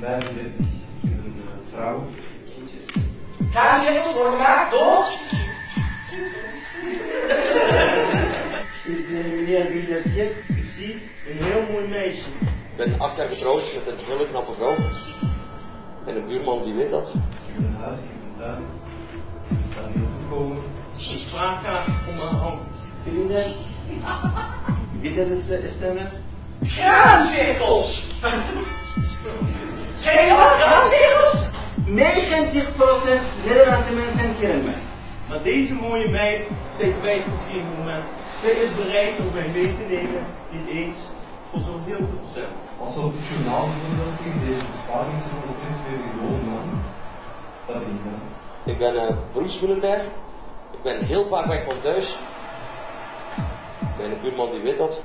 35. Ik ben een eh, vrouw. Kindjes. Kaasregels worden gemaakt door... Is de meneer Wielers gek? Ik zie een heel mooi meisje. Ik ben acht jaar getrouwd met een hele knappe vrouw. En een buurman die weet dat. Ik heb een huis, ik heb een tuin. We staan heel gekomen. De spraakkaart om haar hand. Vrienden, wie dat is stemmen? Graancirkels! 90% Nederlandse mensen kennen mij. Maar deze mooie meid, zij twijfelt geen moment. Zij is bereid om mij mee te nemen, niet eens, voor zo'n heel veel cent. Als we op het journaal bijvoorbeeld zien, deze beschaving van de kunstwerken gewoon man. Dat ben ik ben uh, beroepsmilitair. Ik ben heel vaak weg van thuis. Mijn buurman die weet dat.